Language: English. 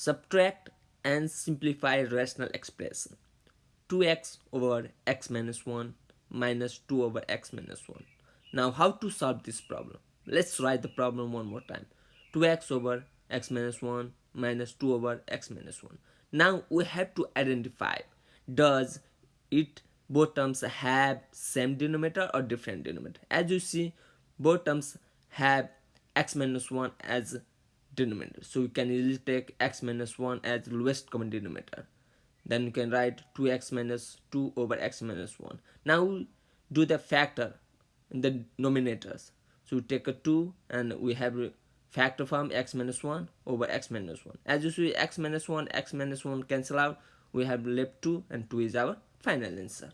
subtract and simplify rational expression. 2x over x minus 1 minus 2 over x minus 1 now how to solve this problem? Let's write the problem one more time. 2x over x minus 1 minus 2 over x minus 1 now we have to identify does it both terms have same denominator or different denominator? As you see both terms have x minus 1 as denominator. So you can easily take x minus 1 as the lowest common denominator. Then you can write 2x minus 2 over x minus 1 now do the factor in the denominators. So we take a 2 and we have factor form x minus 1 over x minus 1 as you see x minus 1 x minus 1 cancel out. We have left 2 and 2 is our final answer